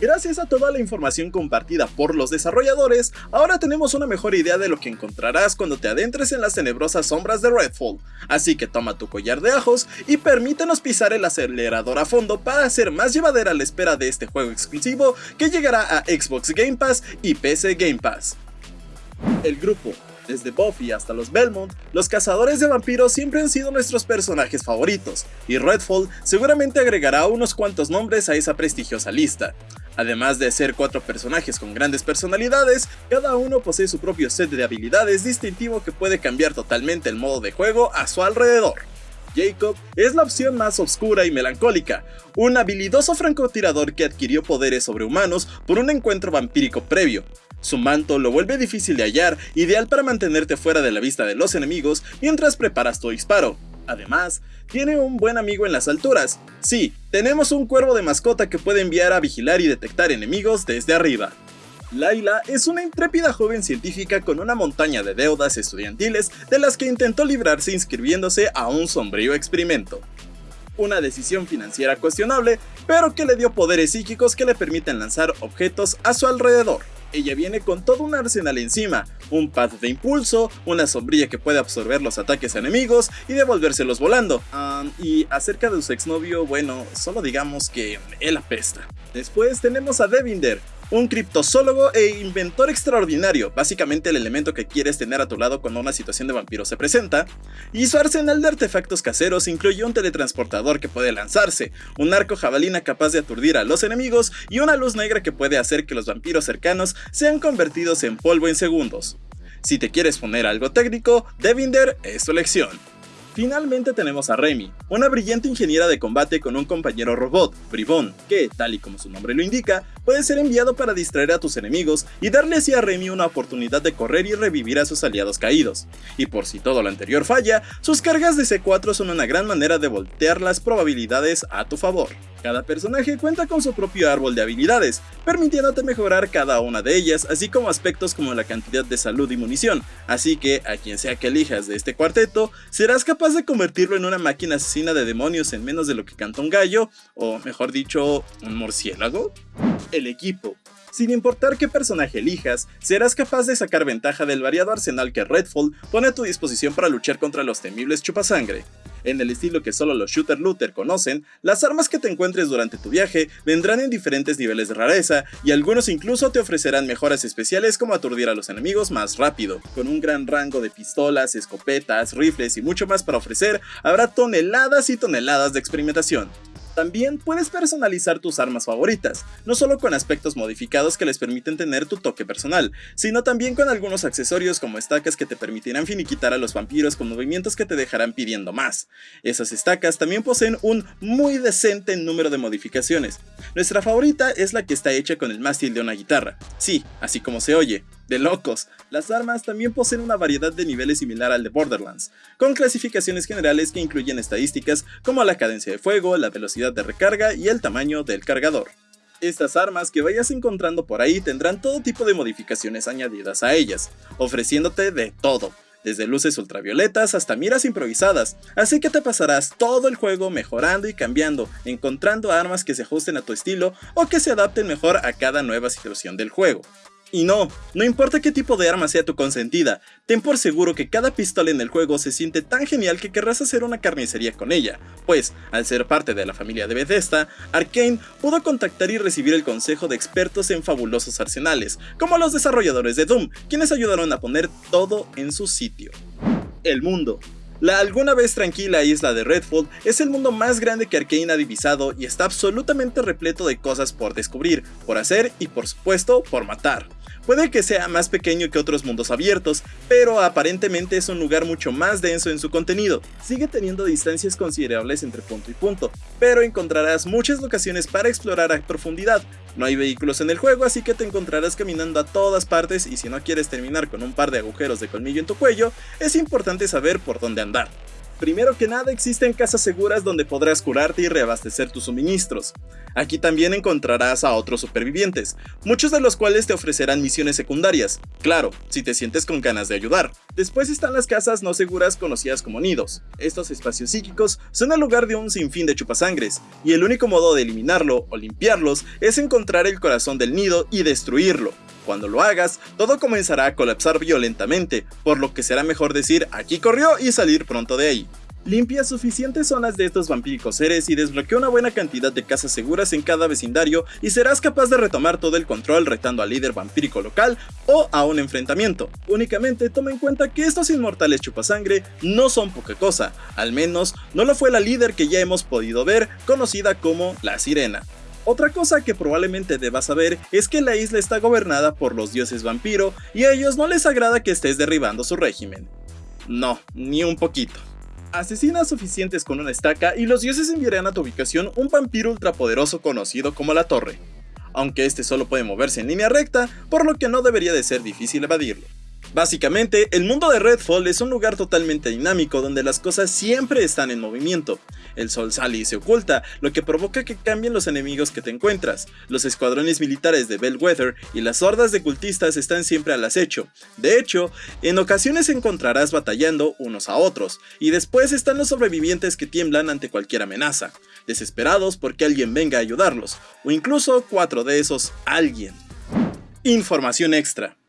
Gracias a toda la información compartida por los desarrolladores, ahora tenemos una mejor idea de lo que encontrarás cuando te adentres en las tenebrosas sombras de Redfall, así que toma tu collar de ajos y permítenos pisar el acelerador a fondo para hacer más llevadera la espera de este juego exclusivo que llegará a Xbox Game Pass y PC Game Pass. El grupo desde Buffy hasta los Belmont, los cazadores de vampiros siempre han sido nuestros personajes favoritos, y Redfall seguramente agregará unos cuantos nombres a esa prestigiosa lista. Además de ser cuatro personajes con grandes personalidades, cada uno posee su propio set de habilidades distintivo que puede cambiar totalmente el modo de juego a su alrededor. Jacob es la opción más oscura y melancólica, un habilidoso francotirador que adquirió poderes sobrehumanos por un encuentro vampírico previo, su manto lo vuelve difícil de hallar, ideal para mantenerte fuera de la vista de los enemigos mientras preparas tu disparo. Además, tiene un buen amigo en las alturas. Sí, tenemos un cuervo de mascota que puede enviar a vigilar y detectar enemigos desde arriba. Laila es una intrépida joven científica con una montaña de deudas estudiantiles de las que intentó librarse inscribiéndose a un sombrío experimento. Una decisión financiera cuestionable, pero que le dio poderes psíquicos que le permiten lanzar objetos a su alrededor. Ella viene con todo un arsenal encima, un pad de impulso, una sombrilla que puede absorber los ataques enemigos y devolvérselos volando. y acerca de su exnovio, bueno, solo digamos que él apesta. Después tenemos a Devinder, un criptozoólogo e inventor extraordinario, básicamente el elemento que quieres tener a tu lado cuando una situación de vampiro se presenta, y su arsenal de artefactos caseros incluye un teletransportador que puede lanzarse, un arco jabalina capaz de aturdir a los enemigos y una luz negra que puede hacer que los vampiros cercanos sean convertidos en polvo en segundos. Si te quieres poner algo técnico, Devinder es tu elección. Finalmente tenemos a Remy, una brillante ingeniera de combate con un compañero robot, Bribón, que, tal y como su nombre lo indica, puede ser enviado para distraer a tus enemigos y darle así a Remy una oportunidad de correr y revivir a sus aliados caídos. Y por si todo lo anterior falla, sus cargas de C4 son una gran manera de voltear las probabilidades a tu favor. Cada personaje cuenta con su propio árbol de habilidades, permitiéndote mejorar cada una de ellas, así como aspectos como la cantidad de salud y munición, así que a quien sea que elijas de este cuarteto, serás capaz de convertirlo en una máquina asesina de demonios en menos de lo que canta un gallo, o mejor dicho, un murciélago. El equipo. Sin importar qué personaje elijas, serás capaz de sacar ventaja del variado arsenal que Redfall pone a tu disposición para luchar contra los temibles chupasangre. En el estilo que solo los shooter looter conocen, las armas que te encuentres durante tu viaje vendrán en diferentes niveles de rareza y algunos incluso te ofrecerán mejoras especiales como aturdir a los enemigos más rápido. Con un gran rango de pistolas, escopetas, rifles y mucho más para ofrecer, habrá toneladas y toneladas de experimentación. También puedes personalizar tus armas favoritas, no solo con aspectos modificados que les permiten tener tu toque personal, sino también con algunos accesorios como estacas que te permitirán finiquitar a los vampiros con movimientos que te dejarán pidiendo más. Esas estacas también poseen un muy decente número de modificaciones. Nuestra favorita es la que está hecha con el mástil de una guitarra, sí, así como se oye, de locos. Las armas también poseen una variedad de niveles similar al de Borderlands, con clasificaciones generales que incluyen estadísticas como la cadencia de fuego, la velocidad de recarga y el tamaño del cargador. Estas armas que vayas encontrando por ahí tendrán todo tipo de modificaciones añadidas a ellas, ofreciéndote de todo, desde luces ultravioletas hasta miras improvisadas, así que te pasarás todo el juego mejorando y cambiando, encontrando armas que se ajusten a tu estilo o que se adapten mejor a cada nueva situación del juego. Y no, no importa qué tipo de arma sea tu consentida, ten por seguro que cada pistola en el juego se siente tan genial que querrás hacer una carnicería con ella, pues, al ser parte de la familia de Bethesda, Arkane pudo contactar y recibir el consejo de expertos en fabulosos arsenales, como los desarrolladores de Doom, quienes ayudaron a poner todo en su sitio. El mundo. La alguna vez tranquila isla de Redfall es el mundo más grande que Arkane ha divisado y está absolutamente repleto de cosas por descubrir, por hacer y por supuesto por matar. Puede que sea más pequeño que otros mundos abiertos, pero aparentemente es un lugar mucho más denso en su contenido. Sigue teniendo distancias considerables entre punto y punto, pero encontrarás muchas locaciones para explorar a profundidad. No hay vehículos en el juego, así que te encontrarás caminando a todas partes y si no quieres terminar con un par de agujeros de colmillo en tu cuello, es importante saber por dónde andar. Primero que nada existen casas seguras donde podrás curarte y reabastecer tus suministros. Aquí también encontrarás a otros supervivientes, muchos de los cuales te ofrecerán misiones secundarias, claro, si te sientes con ganas de ayudar. Después están las casas no seguras conocidas como nidos. Estos espacios psíquicos son el lugar de un sinfín de chupasangres, y el único modo de eliminarlo o limpiarlos es encontrar el corazón del nido y destruirlo. Cuando lo hagas, todo comenzará a colapsar violentamente, por lo que será mejor decir aquí corrió y salir pronto de ahí. Limpia suficientes zonas de estos vampíricos seres y desbloquea una buena cantidad de casas seguras en cada vecindario y serás capaz de retomar todo el control retando al líder vampírico local o a un enfrentamiento. Únicamente toma en cuenta que estos inmortales chupasangre no son poca cosa, al menos no lo fue la líder que ya hemos podido ver, conocida como la Sirena. Otra cosa que probablemente debas saber es que la isla está gobernada por los dioses vampiro y a ellos no les agrada que estés derribando su régimen. No, ni un poquito. Asesina suficientes con una estaca y los dioses enviarán a tu ubicación un vampiro ultrapoderoso conocido como la Torre, aunque este solo puede moverse en línea recta, por lo que no debería de ser difícil evadirlo. Básicamente, el mundo de Redfall es un lugar totalmente dinámico donde las cosas siempre están en movimiento. El sol sale y se oculta, lo que provoca que cambien los enemigos que te encuentras. Los escuadrones militares de Bellwether y las hordas de cultistas están siempre al acecho. De hecho, en ocasiones encontrarás batallando unos a otros, y después están los sobrevivientes que tiemblan ante cualquier amenaza, desesperados porque alguien venga a ayudarlos, o incluso cuatro de esos alguien. Información extra.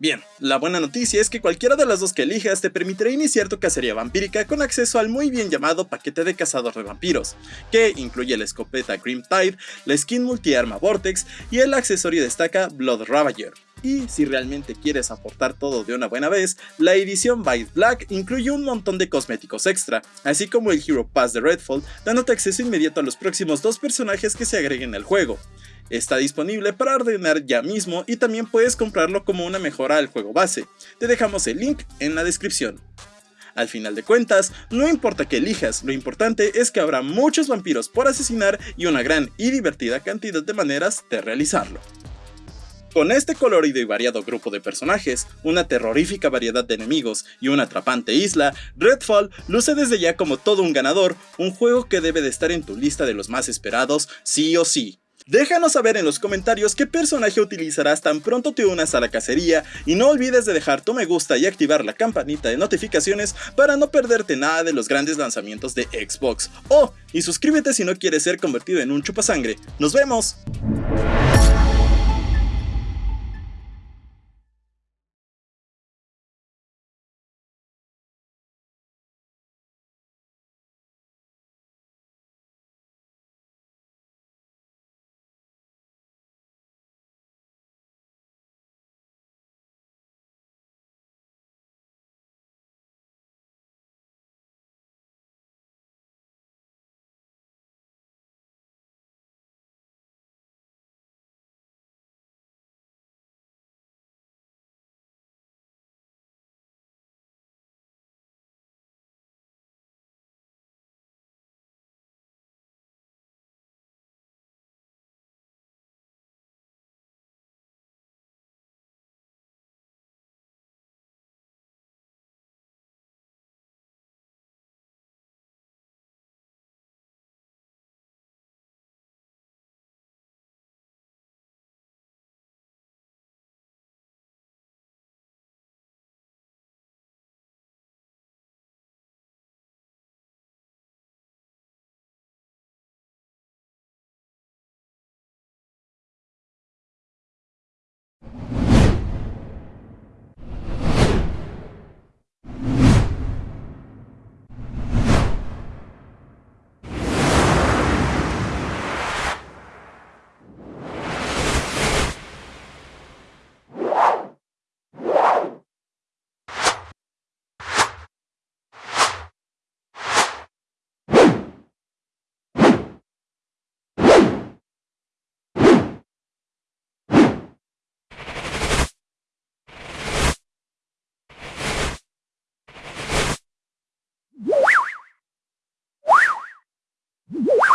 Bien, la buena noticia es que cualquiera de las dos que elijas te permitirá iniciar tu cacería vampírica con acceso al muy bien llamado paquete de cazador de vampiros, que incluye la escopeta Grim Tide, la skin multiarma Vortex y el accesorio de estaca Blood Ravager. Y si realmente quieres aportar todo de una buena vez, la edición Vice Black incluye un montón de cosméticos extra, así como el Hero Pass de Redfall, dándote acceso inmediato a los próximos dos personajes que se agreguen al juego. Está disponible para ordenar ya mismo y también puedes comprarlo como una mejora al juego base. Te dejamos el link en la descripción. Al final de cuentas, no importa que elijas, lo importante es que habrá muchos vampiros por asesinar y una gran y divertida cantidad de maneras de realizarlo. Con este colorido y variado grupo de personajes, una terrorífica variedad de enemigos y una atrapante isla, Redfall luce desde ya como todo un ganador, un juego que debe de estar en tu lista de los más esperados sí o sí. Déjanos saber en los comentarios qué personaje utilizarás tan pronto te unas a la cacería y no olvides de dejar tu me gusta y activar la campanita de notificaciones para no perderte nada de los grandes lanzamientos de Xbox. Oh, y suscríbete si no quieres ser convertido en un chupasangre. ¡Nos vemos! you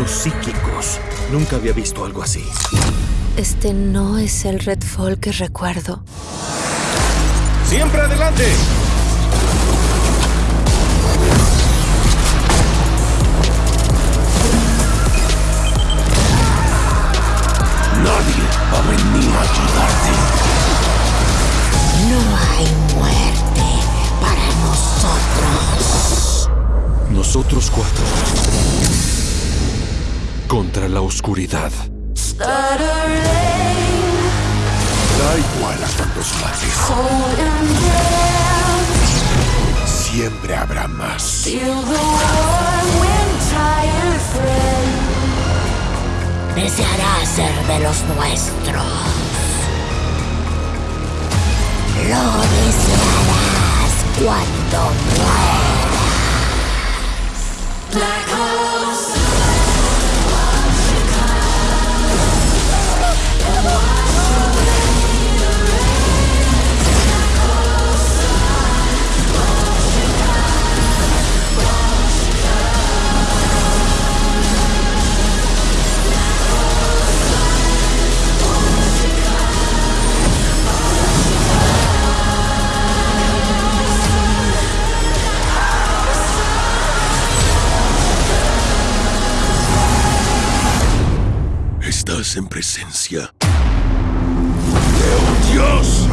fenómenos psíquicos. Nunca había visto algo así. Este no es el Redfall que recuerdo. ¡Siempre adelante! Nadie va a venir a ayudarte. No hay muerte para nosotros. Nosotros cuatro. Contra la oscuridad. Da igual a cuántos mates. Siempre habrá más. Desearás ser de los nuestros. Lo desearás cuando mueras. Estás en presencia de dios.